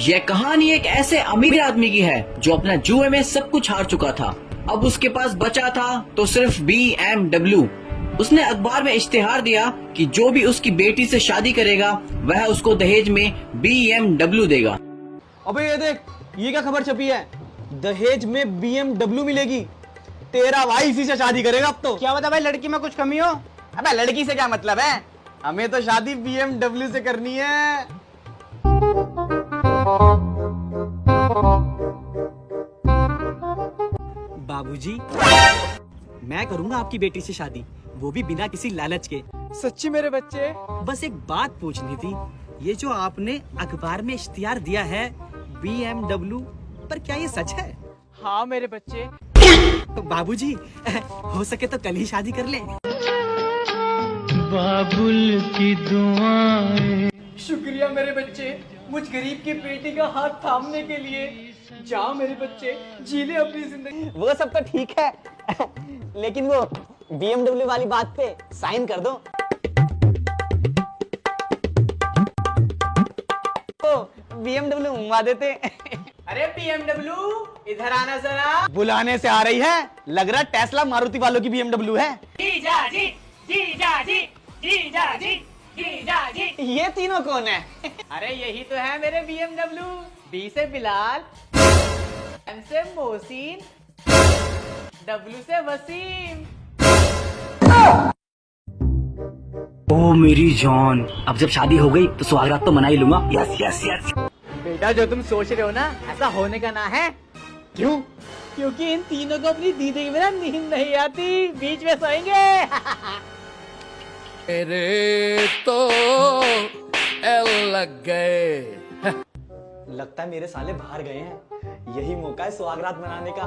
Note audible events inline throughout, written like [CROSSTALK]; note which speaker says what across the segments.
Speaker 1: यह कहानी एक ऐसे अमीर आदमी की है जो अपना जुए में सब कुछ हार चुका था। अब उसके पास बचा था तो सिर्फ़ बी एम डब्ल्यू उसने अखबार में इश्तेहार दिया कि जो भी उसकी बेटी से शादी करेगा वह उसको दहेज में बी एम डब्ल्यू देगा।
Speaker 2: अबे ये देख ये क्या खबर छपी है? दहेज में बी एम डब्ल्यू मिलेगी। तेरा भाई इसी से शादी करेगा अब तो।
Speaker 3: क्या बता भाई लड़की में कुछ कमी हो?
Speaker 2: अबे लड़की से क्या मतलब है? हमें तो शादी बी एम डब्ल्यू से करनी है।
Speaker 4: बाबूजी मैं करूँगा आपकी बेटी से शादी। वो भी बिना किसी लालच के।
Speaker 2: सच्ची मेरे बच्चे?
Speaker 4: बस एक बात पूछनी थी। ये जो आपने अखबार में इश्तिहार दिया है बी पर क्या ये सच है?
Speaker 2: हाँ मेरे बच्चे।
Speaker 4: तो बाबूजी हो सके तो कल ही शादी कर ले। बाबुल की दुआएँ।
Speaker 2: शुक्रिया मेरे बच्चे। मुझ गरीब की बेटी का हाथ थामने के लिए। जाओ मेरे बच्चे जी ले अपनी ज़िंदगी।
Speaker 3: वो सब तो ठीक है लेकिन वो BMW वाली बात पे साइन कर दो। तो BMW मंगवा देते।
Speaker 2: अरे बीएमडब्ल्यू इधर आना जरा। बुलाने से आ रही है। लग रहा टेस्ला मारुति वालों की BMW है। ये तीनों कौन है? अरे यही तो है मेरे BMW बी से बिलाल एम से मोहसिन डब्ल्यू से वसीम।
Speaker 1: ओ मेरी जान अब जब शादी हो गई तो सुहागरात तो मना ही लूँगा। यस यस यस
Speaker 2: बेटा जो तुम सोच रहे हो ना ऐसा होने का ना है। क्यों? क्योंकि इन तीनों को अपनी दीदी में बिना नींद नहीं आती। बीच में सोएँगे। [LAUGHS]
Speaker 5: मेरे तो एल लग गए।
Speaker 3: लगता है मेरे साले बाहर गए हैं। यही मौका है सुहागरात मनाने का।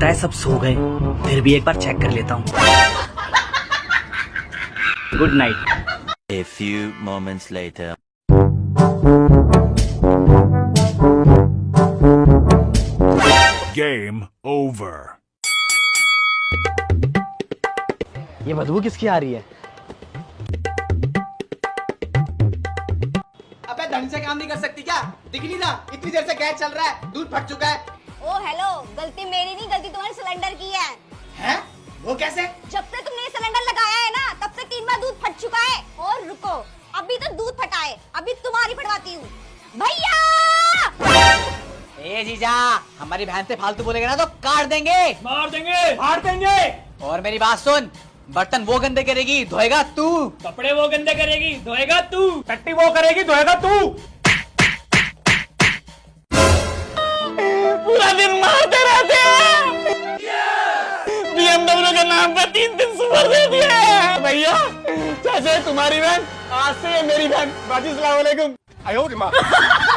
Speaker 1: तय सब सो गए। फिर भी एक बार चेक कर लेता हूँ। Good night
Speaker 6: A few moments later.
Speaker 7: Game over.
Speaker 2: ये बदबू किसकी आ रही है? अबे ढंग से काम नहीं कर सकती क्या? दिख नहीं रहा। इतनी देर से गैस चल रहा है। दूध फट चुका है।
Speaker 8: ओ हेलो गलती मेरी नहीं गलती तुम्हारे सिलेंडर की है.
Speaker 2: हैं? वो कैसे?
Speaker 8: जब से तुमने सिलेंडर लगाया है ना तब से तीन बार दूध फट चुका है. और रुको अभी तो दूध फटा है. अभी तुम्हारी फटवाती हूँ. भैया!
Speaker 2: ए जीजा हमारी बहन से फालतू बोलेगा ना तो काट देंगे. मार देंगे. मार देंगे. और मेरी बात सुन बर्तन वो गंदे करेगी धोएगा तू. कपड़े वो गंदे करेगी धोएगा तू. टट्टी वो करेगी धोएगा तू. पूरा दिन मारते रहते हैं। बीएमडब्ल्यू के नाम पे तीन दिन सुपर दे दिया भैया, चाचा, तुम्हारी बहन, आज से मेरी बहन, बाजी सलाम वालेकुम। [LAUGHS]